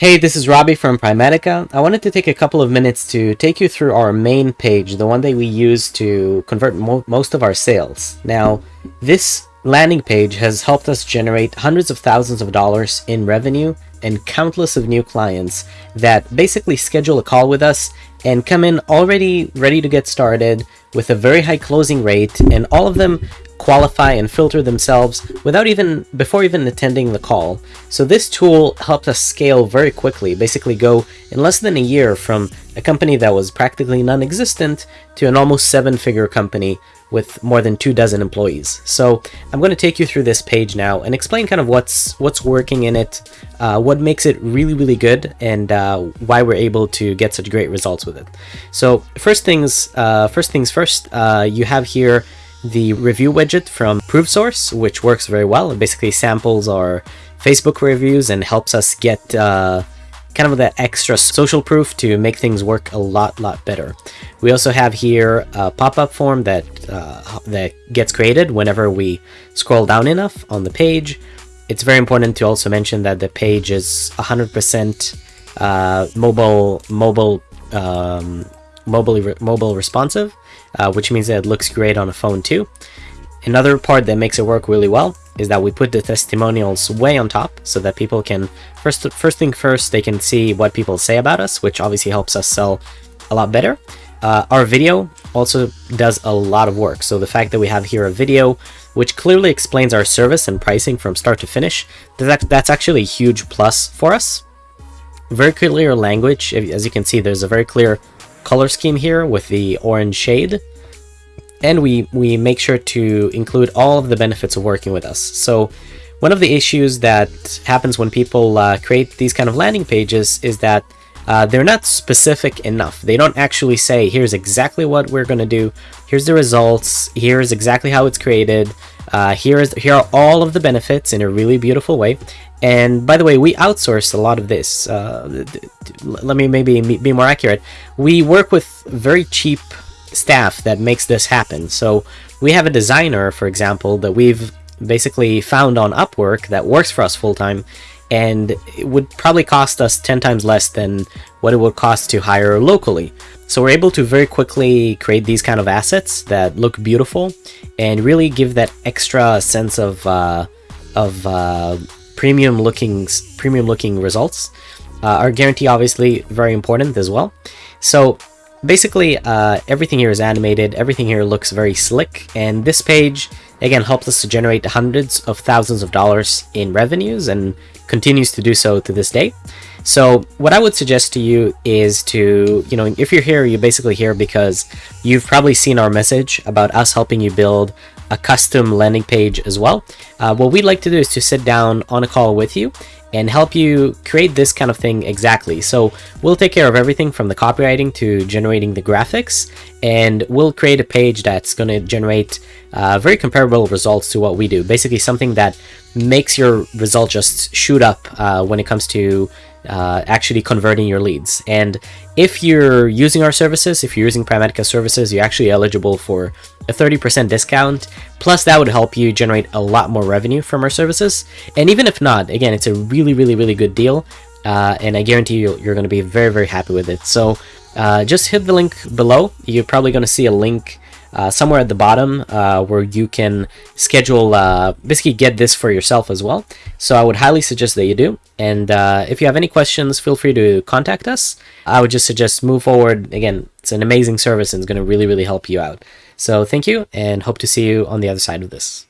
Hey, this is Robbie from Primatica. I wanted to take a couple of minutes to take you through our main page, the one that we use to convert mo most of our sales. Now, this landing page has helped us generate hundreds of thousands of dollars in revenue and countless of new clients that basically schedule a call with us and come in already ready to get started with a very high closing rate and all of them qualify and filter themselves without even before even attending the call. So this tool helped us scale very quickly, basically go in less than a year from a company that was practically non-existent to an almost seven-figure company with more than two dozen employees. So I'm going to take you through this page now and explain kind of what's what's working in it, uh, what makes it really, really good, and uh, why we're able to get such great results with it. So first things, uh, first things first, uh, you have here the review widget from ProveSource, which works very well. It basically samples our Facebook reviews and helps us get uh, kind of that extra social proof to make things work a lot, lot better. We also have here a pop-up form that uh, that gets created whenever we scroll down enough on the page. It's very important to also mention that the page is 100% uh, mobile, mobile, um, mobile, mobile responsive uh, which means that it looks great on a phone too. Another part that makes it work really well is that we put the testimonials way on top so that people can, first, first thing first, they can see what people say about us, which obviously helps us sell a lot better. Uh, our video also does a lot of work. So the fact that we have here a video which clearly explains our service and pricing from start to finish, that's actually a huge plus for us. Very clear language. As you can see, there's a very clear color scheme here with the orange shade. And we, we make sure to include all of the benefits of working with us. So one of the issues that happens when people uh, create these kind of landing pages is that uh, they're not specific enough. They don't actually say, here's exactly what we're going to do, here's the results, here's exactly how it's created, uh, here is here are all of the benefits in a really beautiful way. And by the way, we outsource a lot of this. Uh, let me maybe be more accurate. We work with very cheap staff that makes this happen. So we have a designer, for example, that we've basically found on Upwork that works for us full time and it would probably cost us 10 times less than what it would cost to hire locally. So we're able to very quickly create these kind of assets that look beautiful and really give that extra sense of uh, of uh, premium looking premium looking results. Uh, our guarantee obviously very important as well. So basically uh, everything here is animated, everything here looks very slick, and this page again helps us to generate hundreds of thousands of dollars in revenues and continues to do so to this day. So what I would suggest to you is to, you know, if you're here, you're basically here because you've probably seen our message about us helping you build a custom landing page as well. Uh, what we'd like to do is to sit down on a call with you and help you create this kind of thing exactly. So we'll take care of everything from the copywriting to generating the graphics, and we'll create a page that's going to generate uh, very comparable results to what we do. Basically something that makes your result just shoot up uh, when it comes to uh, actually converting your leads. And if you're using our services, if you're using Primatica services, you're actually eligible for a 30% discount. Plus, that would help you generate a lot more revenue from our services. And even if not, again, it's a really, really, really good deal. Uh, and I guarantee you, you're going to be very, very happy with it. So uh, just hit the link below. You're probably going to see a link uh, somewhere at the bottom uh, where you can schedule, uh, basically get this for yourself as well. So I would highly suggest that you do. And uh, if you have any questions, feel free to contact us. I would just suggest move forward. Again, it's an amazing service and it's going to really, really help you out. So thank you and hope to see you on the other side of this.